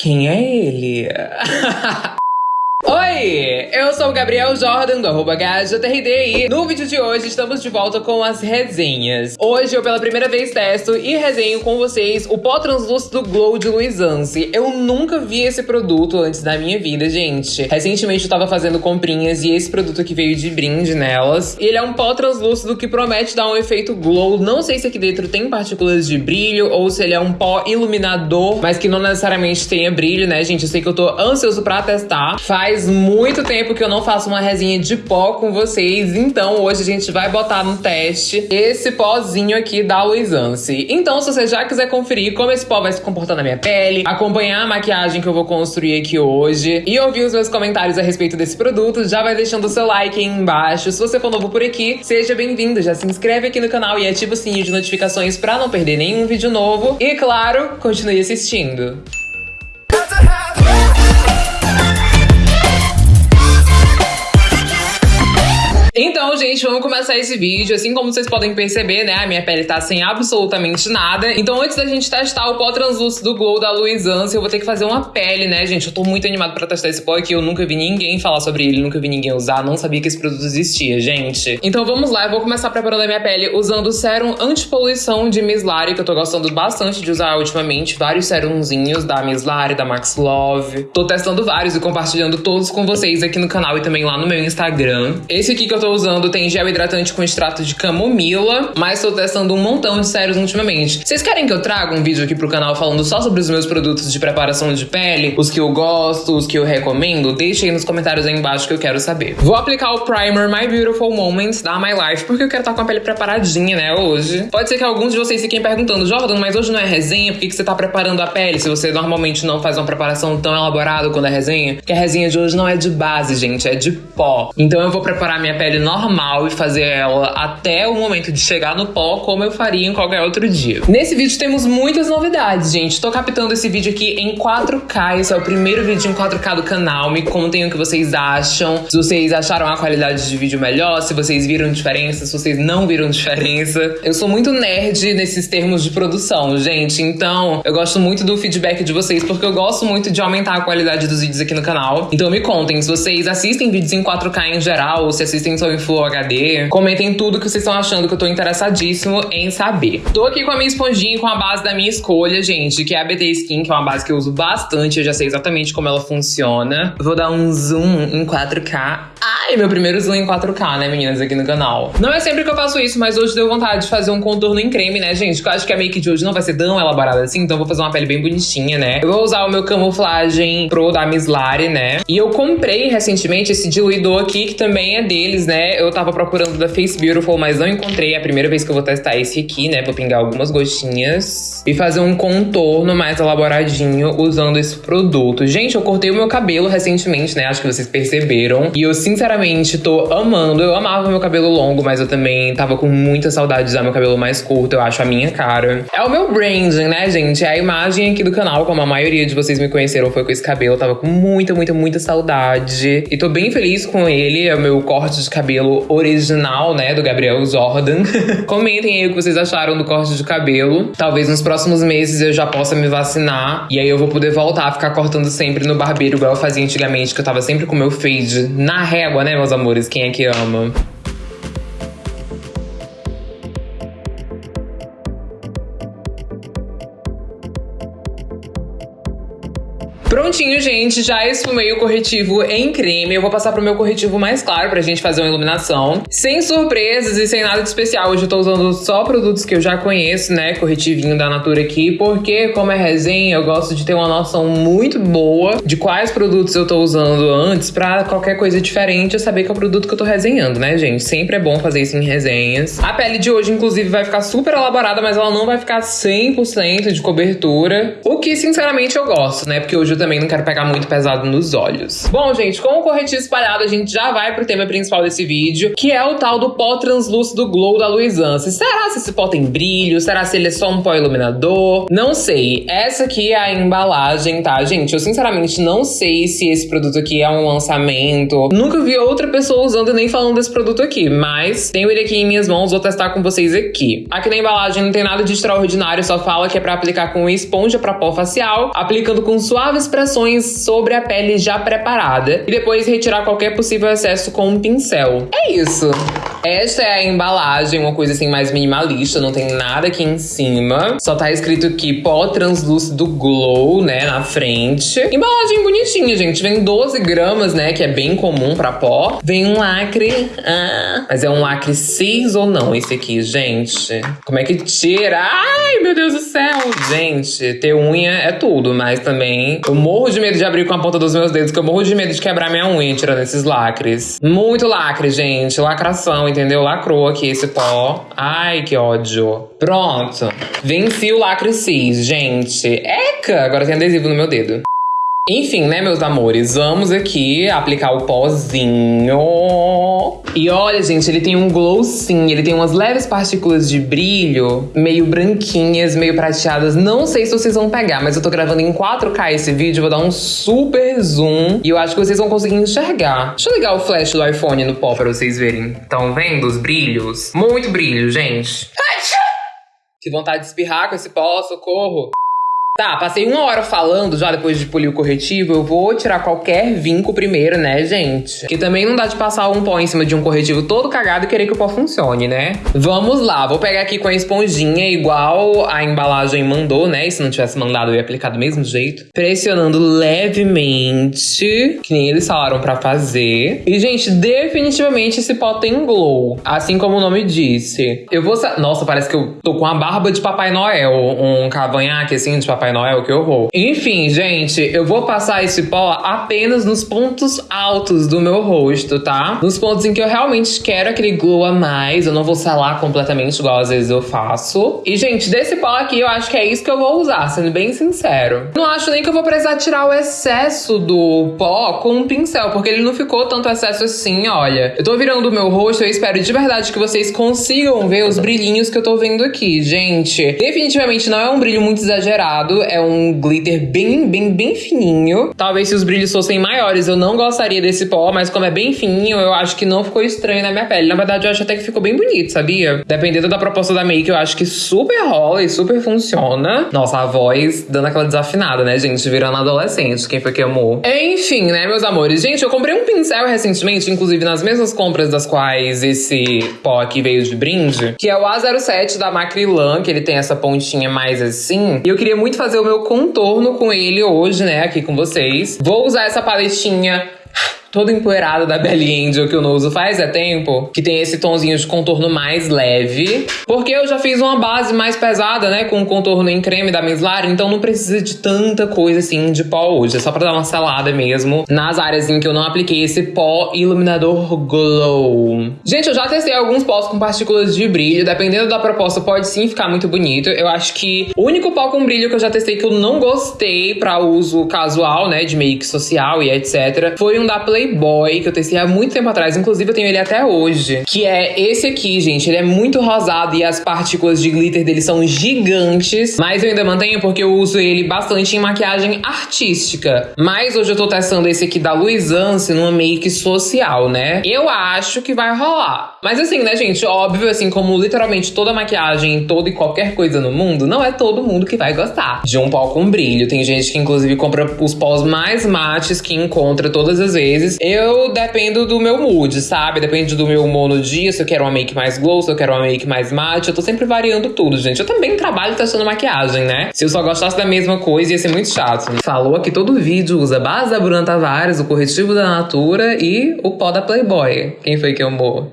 Quem é ele? Oi, eu sou o Gabriel Jordan do arroba e no vídeo de hoje estamos de volta com as resenhas. Hoje eu pela primeira vez testo e resenho com vocês o pó translúcido Glow de Luisance. Eu nunca vi esse produto antes da minha vida, gente. Recentemente eu tava fazendo comprinhas e esse produto aqui veio de brinde nelas. Ele é um pó translúcido que promete dar um efeito glow. Não sei se aqui dentro tem partículas de brilho ou se ele é um pó iluminador, mas que não necessariamente tenha brilho, né, gente? Eu sei que eu tô ansioso pra testar. Faz Faz muito tempo que eu não faço uma resinha de pó com vocês, então hoje a gente vai botar no teste esse pozinho aqui da Luisance. Então, se você já quiser conferir como esse pó vai se comportar na minha pele, acompanhar a maquiagem que eu vou construir aqui hoje e ouvir os meus comentários a respeito desse produto, já vai deixando o seu like aí embaixo. Se você for novo por aqui, seja bem-vindo, já se inscreve aqui no canal e ativa o sininho de notificações para não perder nenhum vídeo novo. E claro, continue assistindo. Então, gente, vamos começar esse vídeo. Assim como vocês podem perceber, né, a minha pele tá sem absolutamente nada. Então, antes da gente testar o pó translúcido Glow da Luisance, eu vou ter que fazer uma pele, né, gente? Eu tô muito animado pra testar esse pó aqui. Eu nunca vi ninguém falar sobre ele, nunca vi ninguém usar, não sabia que esse produto existia, gente. Então, vamos lá. Eu vou começar preparando a minha pele usando o sérum antipoluição de Mislari, que eu tô gostando bastante de usar ultimamente. Vários serumzinhos da Mislari, da Max Love. Tô testando vários e compartilhando todos com vocês aqui no canal e também lá no meu Instagram. Esse aqui que eu tô usando tem gel hidratante com extrato de camomila, mas tô testando um montão de sérios ultimamente. Vocês querem que eu traga um vídeo aqui pro canal falando só sobre os meus produtos de preparação de pele, os que eu gosto, os que eu recomendo? Deixe aí nos comentários aí embaixo que eu quero saber. Vou aplicar o primer My Beautiful Moments da My Life, porque eu quero estar com a pele preparadinha, né, hoje. Pode ser que alguns de vocês fiquem perguntando, Jordan, mas hoje não é resenha? Por que, que você tá preparando a pele se você normalmente não faz uma preparação tão elaborada quando é resenha? Porque a resenha de hoje não é de base, gente, é de pó. Então eu vou preparar minha pele normal e fazer ela até o momento de chegar no pó, como eu faria em qualquer outro dia. Nesse vídeo temos muitas novidades, gente. Tô captando esse vídeo aqui em 4K, esse é o primeiro vídeo em 4K do canal. Me contem o que vocês acham, se vocês acharam a qualidade de vídeo melhor, se vocês viram diferença, se vocês não viram diferença. Eu sou muito nerd nesses termos de produção, gente, então eu gosto muito do feedback de vocês, porque eu gosto muito de aumentar a qualidade dos vídeos aqui no canal. Então me contem se vocês assistem vídeos em 4K em geral, ou se assistem só em Full HD. Comentem tudo que vocês estão achando que eu tô interessadíssimo em saber. Tô aqui com a minha esponjinha com a base da minha escolha, gente, que é a BT Skin, que é uma base que eu uso bastante, eu já sei exatamente como ela funciona. Vou dar um zoom em 4K. Ai, meu primeiro zoom em 4K, né, meninas, aqui no canal. Não é sempre que eu faço isso, mas hoje deu vontade de fazer um contorno em creme, né, gente? eu acho que a make de hoje não vai ser tão elaborada assim, então vou fazer uma pele bem bonitinha, né? Eu vou usar o meu camuflagem pro da Mislari, né? E eu comprei recentemente esse diluidor aqui, que também é deles, né? Eu tava procurando da Face Beautiful, mas não encontrei. É a primeira vez que eu vou testar esse aqui, né? Vou pingar algumas gotinhas e fazer um contorno mais elaboradinho usando esse produto. Gente, eu cortei o meu cabelo recentemente, né? Acho que vocês perceberam. E eu, sinceramente, tô amando. Eu amava meu cabelo longo, mas eu também tava com muita saudade de usar meu cabelo mais curto. Eu acho a minha cara. É o meu branding, né, gente? É a imagem aqui do canal, como a maioria de vocês me conheceram, foi com esse cabelo. Eu tava com muita, muita, muita saudade. E tô bem feliz com ele. É o meu corte de cabelo original, né, do Gabriel Jordan. Comentem aí o que vocês acharam do corte de cabelo. Talvez nos próximos meses eu já possa me vacinar. E aí eu vou poder voltar a ficar cortando sempre no barbeiro, igual eu fazia antigamente, que eu tava sempre com meu fade na régua, né, meus amores? Quem é que ama? Prontinho, gente, já esfumei o corretivo em creme. Eu vou passar pro meu corretivo mais claro pra gente fazer uma iluminação. Sem surpresas e sem nada de especial. Hoje eu tô usando só produtos que eu já conheço, né? Corretivinho da Natura aqui, porque como é resenha, eu gosto de ter uma noção muito boa de quais produtos eu tô usando antes pra qualquer coisa diferente eu saber que é o produto que eu tô resenhando, né, gente? Sempre é bom fazer isso em resenhas. A pele de hoje, inclusive, vai ficar super elaborada, mas ela não vai ficar 100% de cobertura. O que, sinceramente, eu gosto, né? Porque hoje eu também não quero pegar muito pesado nos olhos. Bom, gente, com o corretivo espalhado, a gente já vai pro tema principal desse vídeo, que é o tal do pó translúcido Glow da Luisance. Será se esse pó tem brilho? Será se ele é só um pó iluminador? Não sei. Essa aqui é a embalagem, tá, gente? Eu sinceramente não sei se esse produto aqui é um lançamento. Nunca vi outra pessoa usando e nem falando desse produto aqui, mas tenho ele aqui em minhas mãos, vou testar com vocês aqui. Aqui na embalagem não tem nada de extraordinário, só fala que é pra aplicar com esponja pra pó facial, aplicando com suaves expressões sobre a pele já preparada e depois retirar qualquer possível excesso com um pincel. É isso. Esta é a embalagem, uma coisa assim mais minimalista, não tem nada aqui em cima. Só tá escrito aqui pó translúcido glow, né, na frente. Embalagem bonitinha, gente. Vem 12 gramas, né, que é bem comum pra pó. Vem um lacre, ah, mas é um lacre cis ou não esse aqui, gente? Como é que tira? Ai, meu Deus do céu! Gente, ter unha é tudo, mas também eu morro de medo de abrir com a ponta dos meus dedos, que eu morro de medo de quebrar minha unha tirando esses lacres. Muito lacre, gente. Lacração, entendeu? Lacrou aqui esse pó. Ai, que ódio. Pronto. Venci o lacre cis, gente. Eca! Agora tem adesivo no meu dedo. Enfim, né, meus amores? Vamos aqui aplicar o pozinho. E olha, gente, ele tem um glow sim. Ele tem umas leves partículas de brilho, meio branquinhas, meio prateadas. Não sei se vocês vão pegar, mas eu tô gravando em 4K esse vídeo. Vou dar um super zoom. E eu acho que vocês vão conseguir enxergar. Deixa eu ligar o flash do iPhone no pó pra vocês verem. Estão vendo os brilhos? Muito brilho, gente. Que vontade de espirrar com esse pó, socorro. Tá, passei uma hora falando já depois de polir o corretivo. Eu vou tirar qualquer vinco primeiro, né, gente? Que também não dá de passar um pó em cima de um corretivo todo cagado e querer que o pó funcione, né? Vamos lá, vou pegar aqui com a esponjinha igual a embalagem mandou, né? E se não tivesse mandado, eu ia aplicar do mesmo jeito. Pressionando levemente, que nem eles falaram pra fazer. E, gente, definitivamente esse pó tem glow. Assim como o nome disse. Eu vou... Nossa, parece que eu tô com a barba de Papai Noel. Um cavanhaque, assim, de Papai Noel, que horror. Enfim, gente, eu vou passar esse pó apenas nos pontos altos do meu rosto, tá? Nos pontos em que eu realmente quero aquele glow a mais. Eu não vou selar completamente, igual às vezes eu faço. E, gente, desse pó aqui, eu acho que é isso que eu vou usar, sendo bem sincero. Não acho nem que eu vou precisar tirar o excesso do pó com um pincel, porque ele não ficou tanto excesso assim, olha. Eu tô virando o meu rosto, eu espero de verdade que vocês consigam ver os brilhinhos que eu tô vendo aqui, gente. Definitivamente não é um brilho muito exagerado, é um glitter bem, bem, bem fininho. Talvez se os brilhos fossem maiores eu não gostaria desse pó, mas como é bem fininho, eu acho que não ficou estranho na minha pele. Na verdade, eu acho até que ficou bem bonito, sabia? Dependendo da proposta da make, eu acho que super rola e super funciona. Nossa, a voz dando aquela desafinada, né, gente? Virando adolescente. Quem foi que amou? Enfim, né, meus amores? Gente, eu comprei um pincel recentemente, inclusive nas mesmas compras das quais esse pó aqui veio de brinde, que é o A07 da Macrilan, que ele tem essa pontinha mais assim. E eu queria muito fazer o meu contorno com ele hoje, né, aqui com vocês. Vou usar essa paletinha todo empoeirado da Belly Angel que eu não uso faz é tempo, que tem esse tonzinho de contorno mais leve, porque eu já fiz uma base mais pesada, né, com o contorno em creme da Mislar, então não precisa de tanta coisa assim de pó hoje, é só pra dar uma selada mesmo nas áreas em que eu não apliquei esse pó iluminador glow. Gente, eu já testei alguns pós com partículas de brilho, dependendo da proposta pode sim ficar muito bonito, eu acho que o único pó com brilho que eu já testei que eu não gostei pra uso casual, né, de make social e etc, foi um da Play Playboy, que eu testei há muito tempo atrás, inclusive eu tenho ele até hoje. Que é esse aqui, gente. Ele é muito rosado e as partículas de glitter dele são gigantes. Mas eu ainda mantenho porque eu uso ele bastante em maquiagem artística. Mas hoje eu tô testando esse aqui da Luisance numa make social, né? Eu acho que vai rolar. Mas assim, né, gente? Óbvio, assim, como literalmente toda maquiagem, toda e qualquer coisa no mundo, não é todo mundo que vai gostar de um pó com brilho. Tem gente que, inclusive, compra os pós mais mates que encontra todas as vezes vezes eu dependo do meu mood, sabe? Depende do meu humor no dia, se eu quero uma make mais glow, se eu quero uma make mais mate. Eu tô sempre variando tudo, gente. Eu também trabalho testando maquiagem, né? Se eu só gostasse da mesma coisa, ia ser muito chato. Falou aqui todo vídeo usa base da Bruna Tavares, o corretivo da Natura e o pó da Playboy. Quem foi que amou?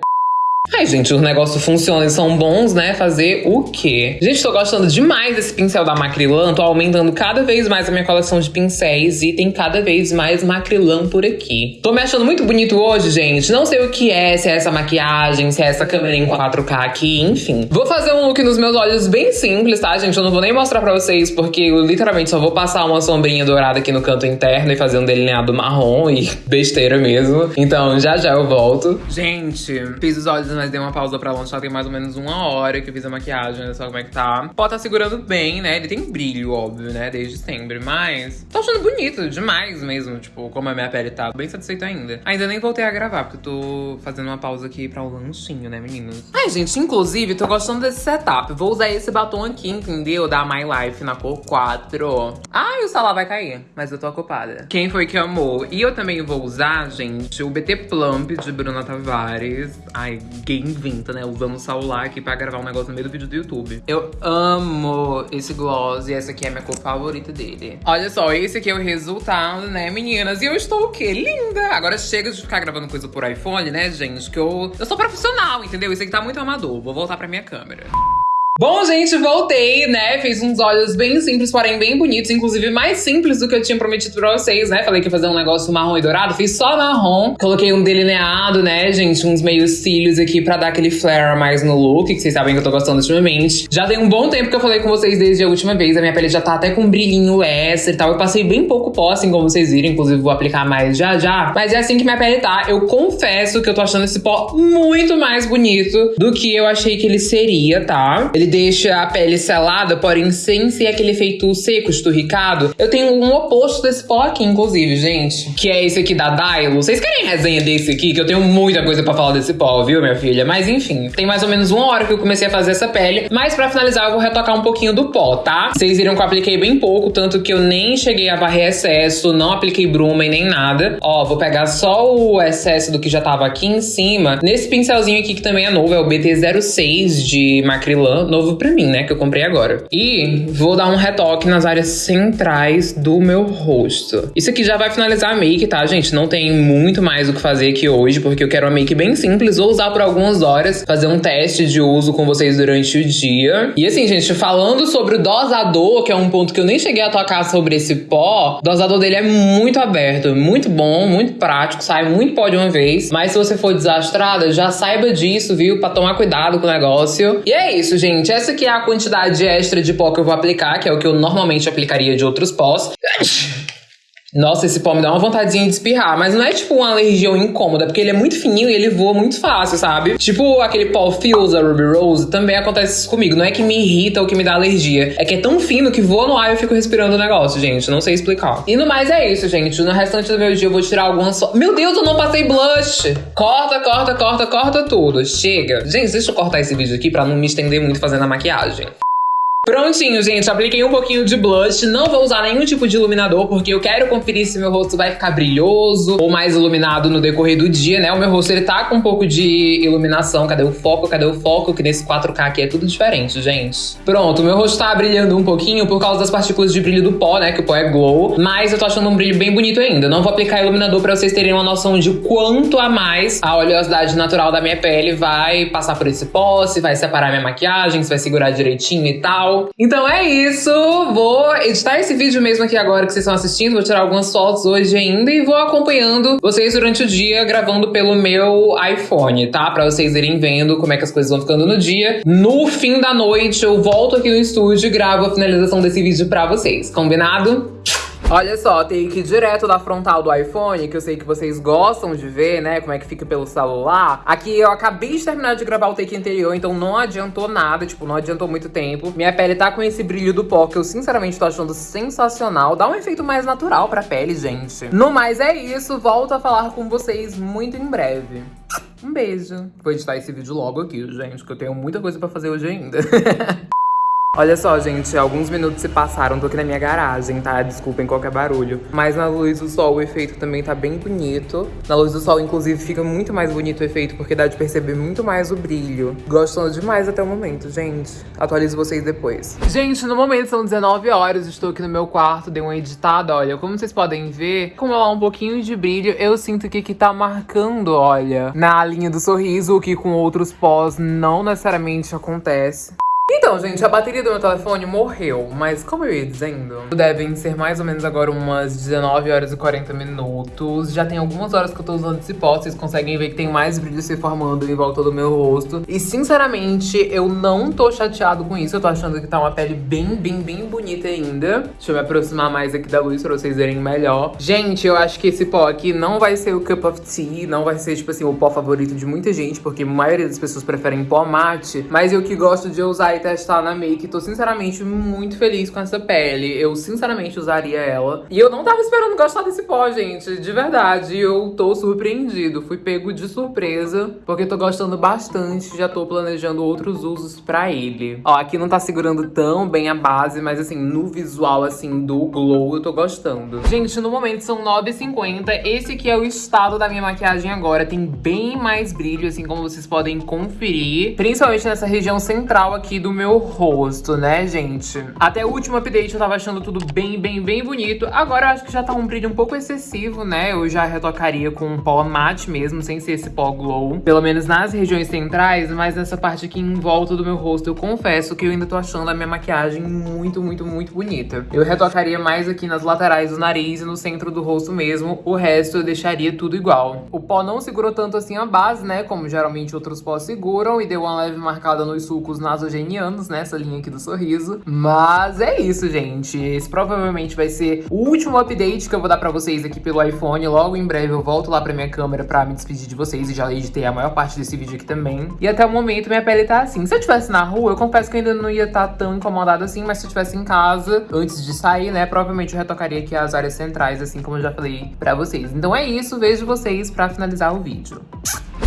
Ai, gente, os negócios funcionam e são bons, né? Fazer o quê? Gente, tô gostando demais desse pincel da Macrilan. Tô aumentando cada vez mais a minha coleção de pincéis e tem cada vez mais Macrilan por aqui. Tô me achando muito bonito hoje, gente. Não sei o que é, se é essa maquiagem, se é essa câmera em 4K aqui, enfim. Vou fazer um look nos meus olhos bem simples, tá, gente? Eu não vou nem mostrar pra vocês, porque eu literalmente só vou passar uma sombrinha dourada aqui no canto interno e fazer um delineado marrom e besteira mesmo. Então, já já eu volto. Gente, fiz os olhos mas dei uma pausa pra lançar tem mais ou menos uma hora que eu fiz a maquiagem, olha só como é que tá. Pode tá segurando bem, né? Ele tem brilho, óbvio, né? Desde sempre, mas tô achando bonito demais mesmo, tipo, como a minha pele tá. Bem satisfeita ainda. Ainda nem voltei a gravar, porque tô fazendo uma pausa aqui pra o um lanchinho, né, meninos? Ai, gente, inclusive, tô gostando desse setup. Vou usar esse batom aqui, entendeu? Da My Life na cor 4. Ai, o celular vai cair, mas eu tô ocupada. Quem foi que amou? E eu também vou usar, gente, o BT Plump de Bruna Tavares. Ai, gay inventa, né? Usando o celular aqui pra gravar um negócio no meio do vídeo do YouTube. Eu amo esse gloss e essa aqui é a minha cor favorita dele. Olha só, esse aqui é o resultado, né, meninas? E eu estou o quê? Linda! Agora chega de ficar gravando coisa por iPhone, né, gente? Que eu, eu sou profissional, entendeu? Isso aqui tá muito amador. Vou voltar pra minha câmera. Bom, gente, voltei, né? Fiz uns olhos bem simples, porém bem bonitos. Inclusive, mais simples do que eu tinha prometido pra vocês, né? Falei que ia fazer um negócio marrom e dourado. Fiz só marrom. Coloquei um delineado, né, gente? Uns meios cílios aqui pra dar aquele flare mais no look, que vocês sabem que eu tô gostando ultimamente. Já tem um bom tempo que eu falei com vocês desde a última vez. A minha pele já tá até com brilhinho extra e tal. Eu passei bem pouco pó, assim, como vocês viram. Inclusive, vou aplicar mais já já. Mas é assim que minha pele tá. Eu confesso que eu tô achando esse pó muito mais bonito do que eu achei que ele seria, tá? Ele deixa a pele selada, porém sem ser aquele efeito seco, esturricado. Eu tenho um oposto desse pó aqui, inclusive, gente. Que é esse aqui da Dylo. Vocês querem resenha desse aqui? Que eu tenho muita coisa pra falar desse pó, viu, minha filha? Mas enfim, tem mais ou menos uma hora que eu comecei a fazer essa pele. Mas pra finalizar, eu vou retocar um pouquinho do pó, tá? Vocês viram que eu apliquei bem pouco, tanto que eu nem cheguei a varrer excesso, não apliquei bruma e nem nada. Ó, vou pegar só o excesso do que já tava aqui em cima. Nesse pincelzinho aqui, que também é novo, é o BT06 de Macrylan, novo pra mim, né? Que eu comprei agora. E vou dar um retoque nas áreas centrais do meu rosto. Isso aqui já vai finalizar a make, tá, gente? Não tem muito mais o que fazer aqui hoje, porque eu quero uma make bem simples. Vou usar por algumas horas, fazer um teste de uso com vocês durante o dia. E assim, gente, falando sobre o dosador, que é um ponto que eu nem cheguei a tocar sobre esse pó, o dosador dele é muito aberto, muito bom, muito prático, sai muito pó de uma vez. Mas se você for desastrada, já saiba disso, viu? Pra tomar cuidado com o negócio. E é isso, gente. Essa aqui é a quantidade extra de pó que eu vou aplicar, que é o que eu normalmente aplicaria de outros pós. Nossa, esse pó me dá uma vontadezinha de espirrar, mas não é tipo uma alergia ou incômoda, porque ele é muito fininho e ele voa muito fácil, sabe? Tipo aquele pó Fuse da Ruby Rose, também acontece isso comigo. Não é que me irrita ou que me dá alergia, é que é tão fino que voa no ar e eu fico respirando o negócio, gente. Não sei explicar. E no mais é isso, gente. No restante do meu dia eu vou tirar algumas. So... Meu Deus, eu não passei blush! Corta, corta, corta, corta tudo. Chega. Gente, deixa eu cortar esse vídeo aqui pra não me estender muito fazendo a maquiagem. Prontinho, gente. Apliquei um pouquinho de blush. Não vou usar nenhum tipo de iluminador, porque eu quero conferir se meu rosto vai ficar brilhoso ou mais iluminado no decorrer do dia, né? O meu rosto, ele tá com um pouco de iluminação. Cadê o foco? Cadê o foco? Que nesse 4K aqui é tudo diferente, gente. Pronto, meu rosto tá brilhando um pouquinho por causa das partículas de brilho do pó, né? Que o pó é glow. Mas eu tô achando um brilho bem bonito ainda. Não vou aplicar iluminador pra vocês terem uma noção de quanto a mais a oleosidade natural da minha pele vai passar por esse pó, se vai separar minha maquiagem, se vai segurar direitinho e tal. Então é isso. Vou editar esse vídeo mesmo aqui agora que vocês estão assistindo. Vou tirar algumas fotos hoje ainda e vou acompanhando vocês durante o dia, gravando pelo meu iPhone, tá? Pra vocês irem vendo como é que as coisas vão ficando no dia. No fim da noite, eu volto aqui no estúdio e gravo a finalização desse vídeo pra vocês. Combinado? Olha só, take direto da frontal do iPhone, que eu sei que vocês gostam de ver, né, como é que fica pelo celular. Aqui eu acabei de terminar de gravar o take anterior, então não adiantou nada, tipo, não adiantou muito tempo. Minha pele tá com esse brilho do pó, que eu sinceramente tô achando sensacional. Dá um efeito mais natural pra pele, gente. No mais é isso, volto a falar com vocês muito em breve. Um beijo. Vou editar esse vídeo logo aqui, gente, que eu tenho muita coisa pra fazer hoje ainda. Olha só, gente, alguns minutos se passaram, tô aqui na minha garagem, tá? Desculpem qualquer barulho. Mas na luz do sol o efeito também tá bem bonito. Na luz do sol, inclusive, fica muito mais bonito o efeito, porque dá de perceber muito mais o brilho. Gostando demais até o momento, gente. Atualizo vocês depois. Gente, no momento são 19 horas, estou aqui no meu quarto, dei uma editada, olha. Como vocês podem ver, como ela um pouquinho de brilho, eu sinto que aqui tá marcando, olha, na linha do sorriso, o que com outros pós não necessariamente acontece. Então, gente, a bateria do meu telefone morreu, mas como eu ia dizendo, devem ser mais ou menos agora umas 19 horas e 40 minutos. Já tem algumas horas que eu tô usando esse pó, vocês conseguem ver que tem mais brilho se formando em volta do meu rosto. E, sinceramente, eu não tô chateado com isso, eu tô achando que tá uma pele bem, bem, bem bonita ainda. Deixa eu me aproximar mais aqui da luz pra vocês verem melhor. Gente, eu acho que esse pó aqui não vai ser o Cup of Tea, não vai ser, tipo assim, o pó favorito de muita gente, porque a maioria das pessoas preferem pó mate, mas eu que gosto de usar testar na make, tô sinceramente muito feliz com essa pele. Eu sinceramente usaria ela. E eu não tava esperando gostar desse pó, gente, de verdade. Eu tô surpreendido, fui pego de surpresa, porque tô gostando bastante, já tô planejando outros usos pra ele. Ó, aqui não tá segurando tão bem a base, mas assim, no visual, assim, do glow, eu tô gostando. Gente, no momento são 9h50, esse aqui é o estado da minha maquiagem agora, tem bem mais brilho, assim, como vocês podem conferir, principalmente nessa região central aqui do meu rosto, né, gente? Até o último update eu tava achando tudo bem, bem, bem bonito. Agora eu acho que já tá um brilho um pouco excessivo, né? Eu já retocaria com um pó mate mesmo, sem ser esse pó glow. Pelo menos nas regiões centrais, mas nessa parte aqui em volta do meu rosto, eu confesso que eu ainda tô achando a minha maquiagem muito, muito, muito bonita. Eu retocaria mais aqui nas laterais do nariz e no centro do rosto mesmo. O resto eu deixaria tudo igual. O pó não segurou tanto assim a base, né? Como geralmente outros pós seguram. E deu uma leve marcada nos sulcos nasogenianos, né? Essa linha aqui do sorriso. Mas é isso, gente. Esse provavelmente vai ser o último update que eu vou dar pra vocês aqui pelo iPhone. Logo em breve eu volto lá pra minha câmera pra me despedir de vocês. E já editei a maior parte desse vídeo aqui também. E até o momento minha pele tá assim. Se eu estivesse na rua, eu confesso que eu ainda não ia estar tá tão incomodada assim. Mas se eu estivesse em casa, antes de sair, né? Provavelmente eu retocaria aqui as áreas centrais, assim como eu já falei pra vocês. Então é isso. Vejo vocês pra finalizar o vídeo.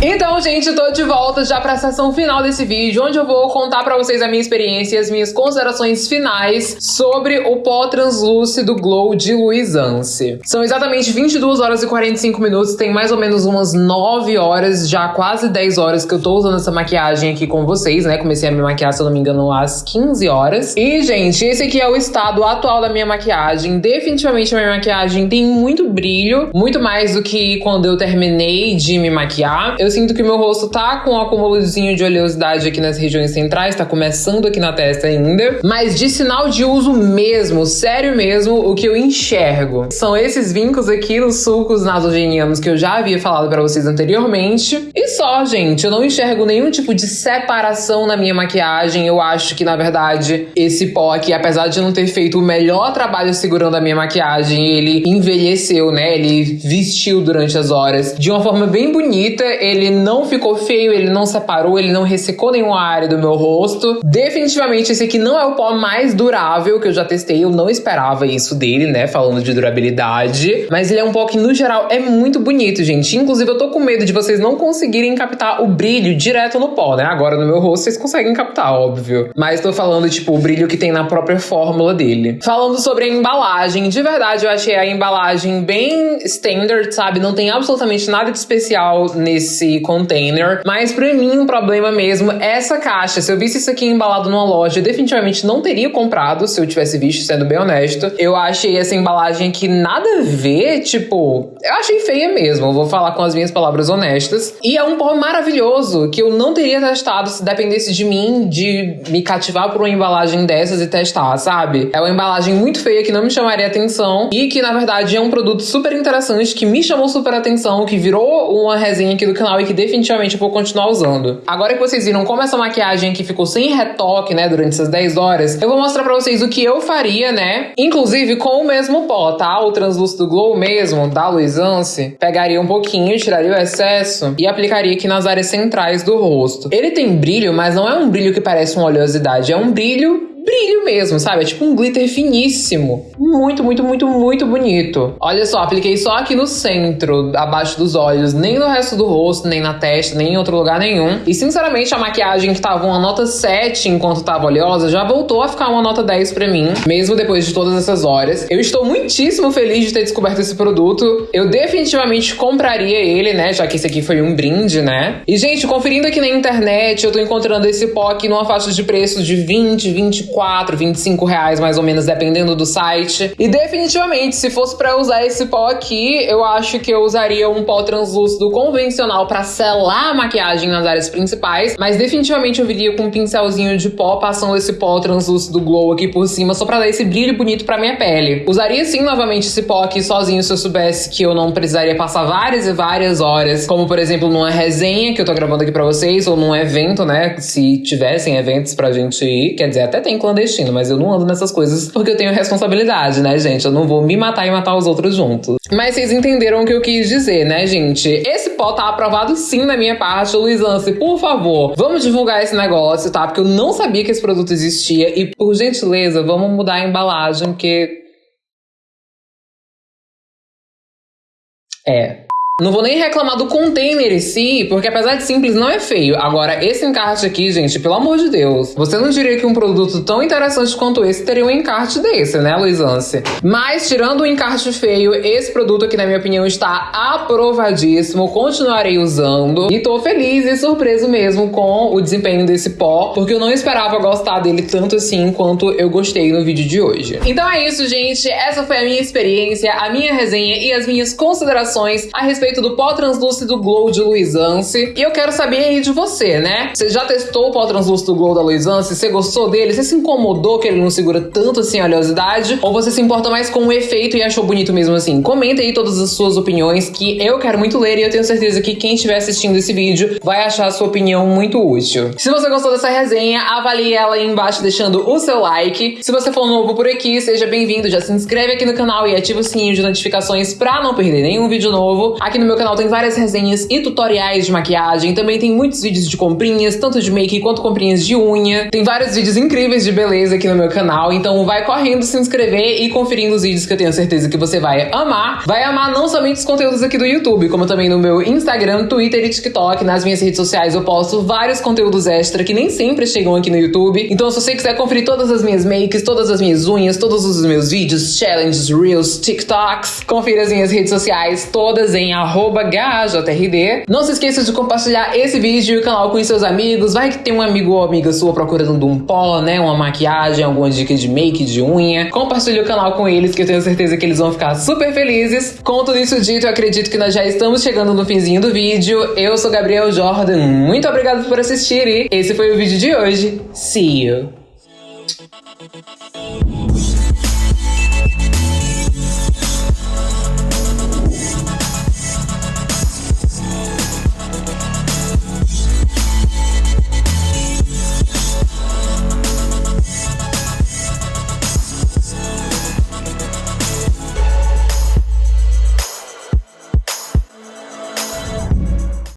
Então, gente, tô de volta já pra sessão final desse vídeo, onde eu vou contar pra vocês a minha experiência e as minhas considerações finais sobre o pó translúcido Glow de Luisance. São exatamente 22 horas e 45 minutos, tem mais ou menos umas 9 horas, já quase 10 horas que eu tô usando essa maquiagem aqui com vocês, né? Comecei a me maquiar, se eu não me engano, às 15 horas. E, gente, esse aqui é o estado atual da minha maquiagem. Definitivamente a minha maquiagem tem muito brilho, muito mais do que quando eu terminei de me maquiar. Eu sinto que meu rosto tá com um acúmulozinho de oleosidade aqui nas regiões centrais, tá começando aqui na testa ainda. Mas de sinal de uso mesmo, sério mesmo, o que eu enxergo são esses vincos aqui nos sulcos nasogenianos que eu já havia falado para vocês anteriormente. E só, gente, eu não enxergo nenhum tipo de separação na minha maquiagem. Eu acho que, na verdade, esse pó aqui, apesar de não ter feito o melhor trabalho segurando a minha maquiagem, ele envelheceu, né? Ele vestiu durante as horas de uma forma bem bonita. Ele ele não ficou feio, ele não separou, ele não ressecou nenhuma área do meu rosto. Definitivamente esse aqui não é o pó mais durável que eu já testei, eu não esperava isso dele, né, falando de durabilidade. Mas ele é um pó que, no geral, é muito bonito, gente. Inclusive, eu tô com medo de vocês não conseguirem captar o brilho direto no pó, né? Agora, no meu rosto, vocês conseguem captar, óbvio. Mas tô falando, tipo, o brilho que tem na própria fórmula dele. Falando sobre a embalagem, de verdade, eu achei a embalagem bem standard, sabe? Não tem absolutamente nada de especial nesse container. Mas pra mim, o um problema mesmo é essa caixa. Se eu visse isso aqui embalado numa loja, eu definitivamente não teria comprado se eu tivesse visto, sendo bem honesto. Eu achei essa embalagem aqui nada a ver, tipo, eu achei feia mesmo. Vou falar com as minhas palavras honestas. E é um pó maravilhoso que eu não teria testado se dependesse de mim de me cativar por uma embalagem dessas e testar, sabe? É uma embalagem muito feia que não me chamaria atenção e que na verdade é um produto super interessante que me chamou super atenção, que virou uma resenha aqui do canal e que definitivamente eu vou continuar usando. Agora que vocês viram como essa maquiagem aqui ficou sem retoque, né, durante essas 10 horas, eu vou mostrar pra vocês o que eu faria, né, inclusive com o mesmo pó, tá? O translúcido Glow mesmo, da Luisance, pegaria um pouquinho, tiraria o excesso e aplicaria aqui nas áreas centrais do rosto. Ele tem brilho, mas não é um brilho que parece uma oleosidade, é um brilho brilho mesmo, sabe? É tipo um glitter finíssimo. Muito, muito, muito, muito bonito. Olha só, apliquei só aqui no centro, abaixo dos olhos, nem no resto do rosto, nem na testa, nem em outro lugar nenhum. E sinceramente, a maquiagem que tava uma nota 7 enquanto tava oleosa já voltou a ficar uma nota 10 pra mim, mesmo depois de todas essas horas. Eu estou muitíssimo feliz de ter descoberto esse produto. Eu definitivamente compraria ele, né? Já que esse aqui foi um brinde, né? E, gente, conferindo aqui na internet, eu tô encontrando esse pó aqui numa faixa de preço de 20, 24 24, 25 reais mais ou menos, dependendo do site. E definitivamente, se fosse para usar esse pó aqui, eu acho que eu usaria um pó translúcido convencional para selar a maquiagem nas áreas principais, mas definitivamente eu viria com um pincelzinho de pó, passando esse pó translúcido glow aqui por cima, só pra dar esse brilho bonito pra minha pele. Usaria sim novamente esse pó aqui sozinho se eu soubesse que eu não precisaria passar várias e várias horas, como por exemplo numa resenha que eu tô gravando aqui pra vocês, ou num evento, né? Se tivessem eventos pra gente ir, quer dizer, até tem clandestino, mas eu não ando nessas coisas porque eu tenho responsabilidade, né, gente? Eu não vou me matar e matar os outros juntos. Mas vocês entenderam o que eu quis dizer, né, gente? Esse pó tá aprovado sim na minha parte. Luiz Lance, por favor, vamos divulgar esse negócio, tá? Porque eu não sabia que esse produto existia. E, por gentileza, vamos mudar a embalagem, porque. É. Não vou nem reclamar do container em si, porque apesar de simples, não é feio. Agora, esse encarte aqui, gente, pelo amor de Deus. Você não diria que um produto tão interessante quanto esse teria um encarte desse, né, Luizance? Mas, tirando o encarte feio, esse produto aqui, na minha opinião, está aprovadíssimo. Continuarei usando. E tô feliz e surpreso mesmo com o desempenho desse pó, porque eu não esperava gostar dele tanto assim quanto eu gostei no vídeo de hoje. Então é isso, gente. Essa foi a minha experiência, a minha resenha e as minhas considerações a respeito respeito do pó translúcido Glow de Luizance. E eu quero saber aí de você, né? Você já testou o pó translúcido Glow da Luizance? Você gostou dele? Você se incomodou que ele não segura tanto assim a oleosidade? Ou você se importa mais com o efeito e achou bonito mesmo assim? Comenta aí todas as suas opiniões que eu quero muito ler e eu tenho certeza que quem estiver assistindo esse vídeo vai achar a sua opinião muito útil. Se você gostou dessa resenha, avalie ela aí embaixo deixando o seu like. Se você for novo por aqui, seja bem-vindo, já se inscreve aqui no canal e ativa o sininho de notificações pra não perder nenhum vídeo novo. No meu canal tem várias resenhas e tutoriais de maquiagem. Também tem muitos vídeos de comprinhas, tanto de make quanto comprinhas de unha. Tem vários vídeos incríveis de beleza aqui no meu canal. Então vai correndo se inscrever e conferindo os vídeos que eu tenho certeza que você vai amar. Vai amar não somente os conteúdos aqui do YouTube, como também no meu Instagram, Twitter e TikTok. Nas minhas redes sociais eu posto vários conteúdos extra que nem sempre chegam aqui no YouTube. Então se você quiser conferir todas as minhas makes, todas as minhas unhas, todos os meus vídeos, challenges, reels, TikToks, confira as minhas redes sociais todas em arroba GAJRD. Não se esqueça de compartilhar esse vídeo e o canal com seus amigos. Vai que tem um amigo ou amiga sua procurando um pó, né? Uma maquiagem, alguma dica de make, de unha. Compartilhe o canal com eles, que eu tenho certeza que eles vão ficar super felizes. Com tudo isso dito, eu acredito que nós já estamos chegando no finzinho do vídeo. Eu sou Gabriel Jordan. Muito obrigado por assistir e esse foi o vídeo de hoje. See you!